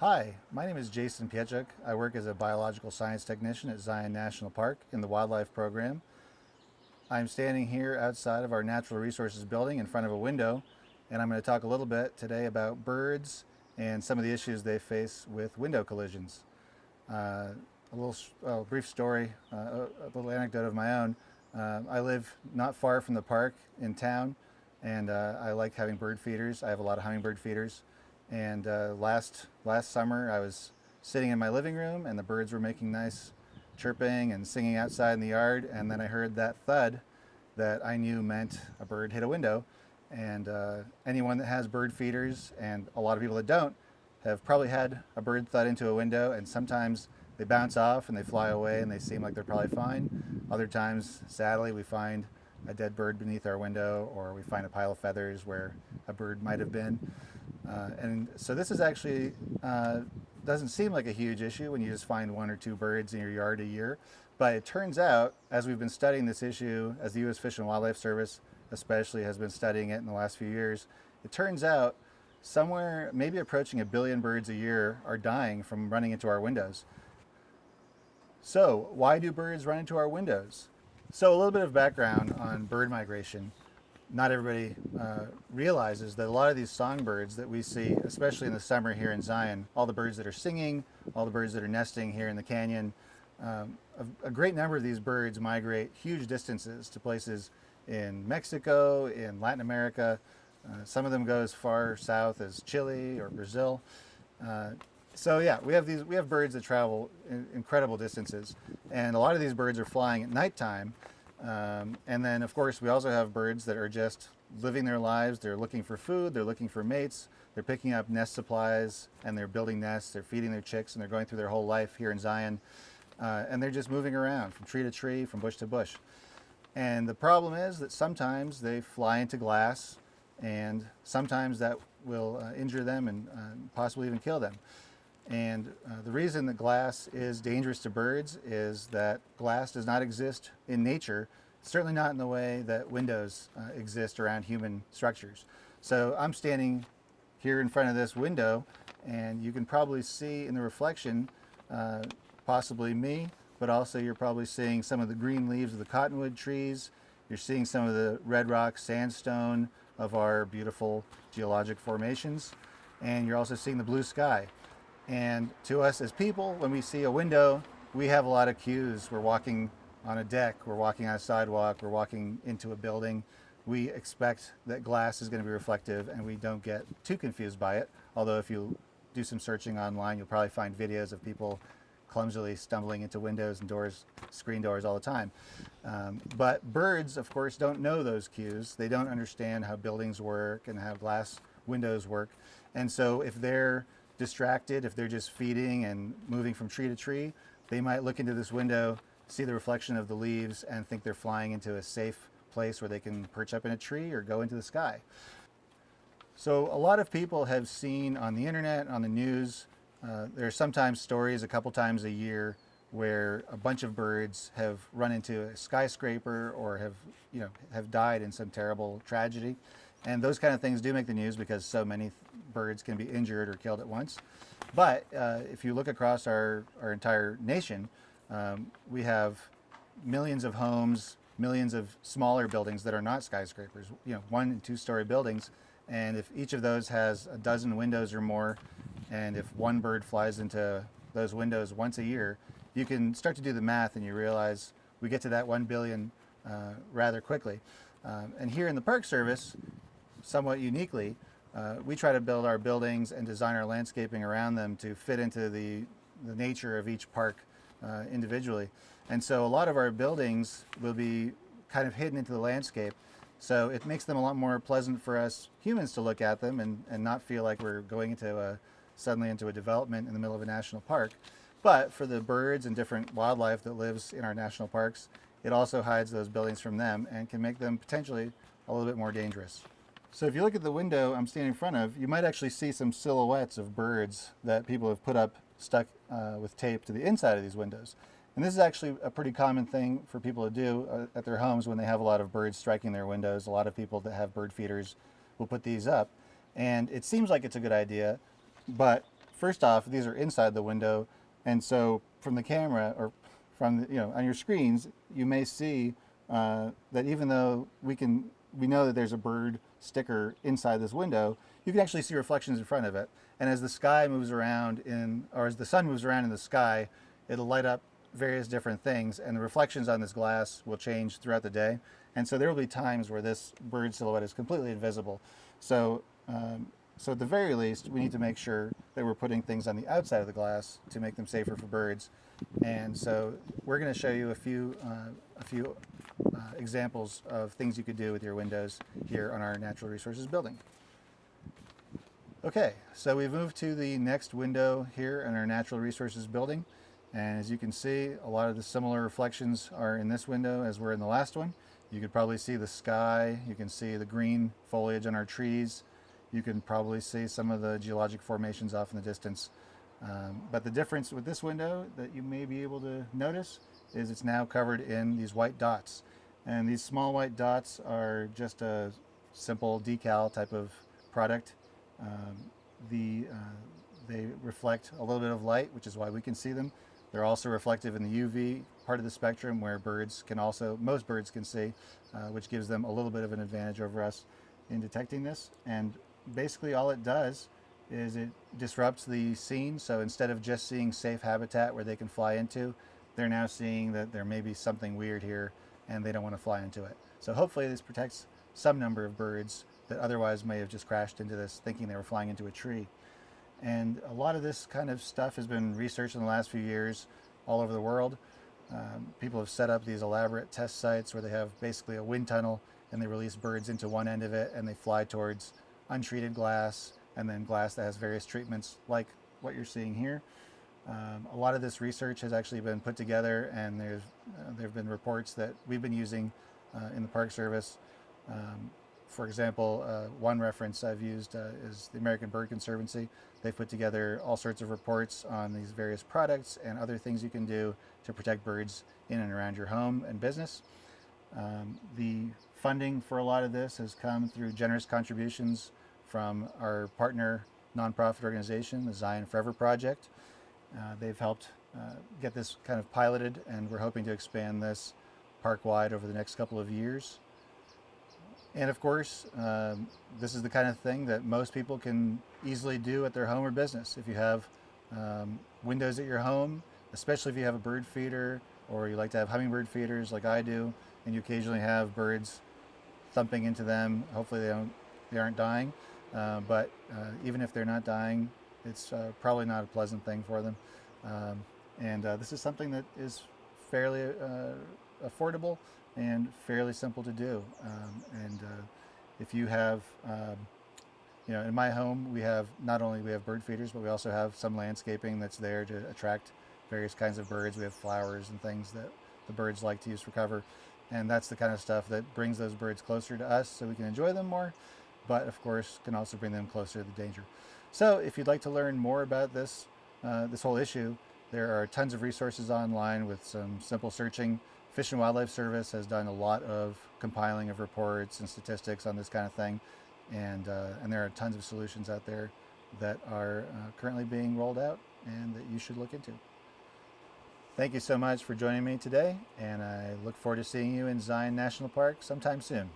Hi, my name is Jason Piechuk. I work as a biological science technician at Zion National Park in the wildlife program. I'm standing here outside of our natural resources building in front of a window and I'm going to talk a little bit today about birds and some of the issues they face with window collisions. Uh, a little brief story, uh, a, little anecdote of my own. Uh, I live not far from the park in town and uh, I like having bird feeders. I have a lot of hummingbird feeders. And uh, last, last summer I was sitting in my living room and the birds were making nice chirping and singing outside in the yard and then I heard that thud that I knew meant a bird hit a window and uh, anyone that has bird feeders and a lot of people that don't have probably had a bird thud into a window and sometimes they bounce off and they fly away and they seem like they're probably fine. Other times, sadly, we find a dead bird beneath our window or we find a pile of feathers where a bird might have been. Uh, and so this is actually, uh, doesn't seem like a huge issue when you just find one or two birds in your yard a year. But it turns out, as we've been studying this issue, as the U.S. Fish and Wildlife Service especially has been studying it in the last few years, it turns out somewhere maybe approaching a billion birds a year are dying from running into our windows. So why do birds run into our windows? So a little bit of background on bird migration not everybody uh, realizes that a lot of these songbirds that we see, especially in the summer here in Zion, all the birds that are singing, all the birds that are nesting here in the canyon, um, a, a, great number of these birds migrate huge distances to places in Mexico, in Latin America. Uh, some of them go as far south as Chile or Brazil. Uh, so yeah, we have these we have birds that travel in incredible distances, and a lot of these birds are flying at nighttime. Um, and then of course we also have birds that are just living their lives. They're looking for food, they're looking for mates, they're picking up nest supplies and they're building nests, they're feeding their chicks and they're going through their whole life here in Zion. Uh, and they're just moving around from tree to tree, from bush to bush. And the problem is that sometimes they fly into glass and sometimes that will uh, injure them and uh, possibly even kill them. And uh, the reason that glass is dangerous to birds is that glass does not exist in nature, certainly not in the way that windows uh, exist around human structures. So I'm standing here in front of this window and you can probably see in the reflection uh, possibly me, but also you're probably seeing some of the green leaves of the cottonwood trees. You're seeing some of the red rock sandstone of our beautiful geologic formations. And you're also seeing the blue sky. And to us as people, when we see a window, we have a lot of cues. We're walking on a deck, we're walking on a sidewalk, we're walking into a building. We expect that glass is going to be reflective and we don't get too confused by it. Although if you do some searching online, you'll probably find videos of people clumsily stumbling into windows and doors, screen doors all the time. Um, but birds, of course, don't know those cues. They don't understand how buildings work and how glass windows work. And so if they're distracted, if they're just feeding and moving from tree to tree, they might look into this window, see the reflection of the leaves and think they're flying into a safe place where they can perch up in a tree or go into the sky. So a lot of people have seen on the internet, on the news, uh, there are sometimes stories a couple times a year where a bunch of birds have run into a skyscraper or have, you know, have died in some terrible tragedy. And those kind of things do make the news because so many birds can be injured or killed at once. But uh, if you look across our, our entire nation, um, we have millions of homes, millions of smaller buildings that are not skyscrapers, you know, one and two story buildings. And if each of those has a dozen windows or more, and if one bird flies into those windows once a year, you can start to do the math and you realize we get to that 1 billion uh, rather quickly. Um, and here in the Park Service, somewhat uniquely, uh, we try to build our buildings and design our landscaping around them to fit into the, the nature of each park uh, individually. And so a lot of our buildings will be kind of hidden into the landscape. So it makes them a lot more pleasant for us humans to look at them and, and not feel like we're going into a, suddenly into a development in the middle of a national park. But for the birds and different wildlife that lives in our national parks, it also hides those buildings from them and can make them potentially a little bit more dangerous. So if you look at the window I'm standing in front of, you might actually see some silhouettes of birds that people have put up stuck uh, with tape to the inside of these windows. And this is actually a pretty common thing for people to do uh, at their homes when they have a lot of birds striking their windows. A lot of people that have bird feeders will put these up. And it seems like it's a good idea, but first off, these are inside the window, and so from the camera or from the, you know on your screens, you may see uh, that even though we can we know that there's a bird sticker inside this window, you can actually see reflections in front of it. And as the sky moves around in, or as the sun moves around in the sky, it'll light up various different things and the reflections on this glass will change throughout the day. And so there will be times where this bird silhouette is completely invisible. So, um, so at the very least, we need to make sure that we're putting things on the outside of the glass to make them safer for birds. And so we're going to show you a few, uh, a few uh, examples of things you could do with your windows here on our natural resources building. Okay, so we've moved to the next window here in our natural resources building. And as you can see, a lot of the similar reflections are in this window as we were in the last one. You could probably see the sky, you can see the green foliage on our trees, you can probably see some of the geologic formations off in the distance. Um, but the difference with this window that you may be able to notice is it's now covered in these white dots. And these small white dots are just a simple decal type of product. Um, the, uh, they reflect a little bit of light, which is why we can see them. They're also reflective in the UV part of the spectrum where birds can also, most birds can see, uh, which gives them a little bit of an advantage over us in detecting this. And basically all it does is it disrupts the scene. So instead of just seeing safe habitat where they can fly into, they're now seeing that there may be something weird here and they don't want to fly into it. So hopefully this protects some number of birds that otherwise may have just crashed into this thinking they were flying into a tree. And a lot of this kind of stuff has been researched in the last few years all over the world. Um, people have set up these elaborate test sites where they have basically a wind tunnel and they release birds into one end of it and they fly towards untreated glass and then glass that has various treatments like what you're seeing here. Um, a lot of this research has actually been put together and there's, uh, there have been reports that we've been using uh, in the Park Service. Um, for example, uh, one reference I've used uh, is the American Bird Conservancy. They've put together all sorts of reports on these various products and other things you can do to protect birds in and around your home and business. Um, the funding for a lot of this has come through generous contributions from our partner nonprofit organization, the Zion Forever Project. Uh, they've helped uh, get this kind of piloted and we're hoping to expand this park-wide over the next couple of years. And of course, um, this is the kind of thing that most people can easily do at their home or business. If you have um, windows at your home, especially if you have a bird feeder or you like to have hummingbird feeders like I do, and you occasionally have birds thumping into them, hopefully they, don't, they aren't dying. Uh, but uh, even if they're not dying, it's uh, probably not a pleasant thing for them. Um, and uh, this is something that is fairly uh, affordable and fairly simple to do. Um, and uh, if you have, um, you know, in my home, we have not only we have bird feeders, but we also have some landscaping that's there to attract various kinds of birds. We have flowers and things that the birds like to use for cover. And that's the kind of stuff that brings those birds closer to us so we can enjoy them more, but of course can also bring them closer to the danger. So if you'd like to learn more about this, uh, this whole issue, there are tons of resources online with some simple searching. Fish and Wildlife Service has done a lot of compiling of reports and statistics on this kind of thing. And, uh, and there are tons of solutions out there that are uh, currently being rolled out and that you should look into. Thank you so much for joining me today, and I look forward to seeing you in Zion National Park sometime soon.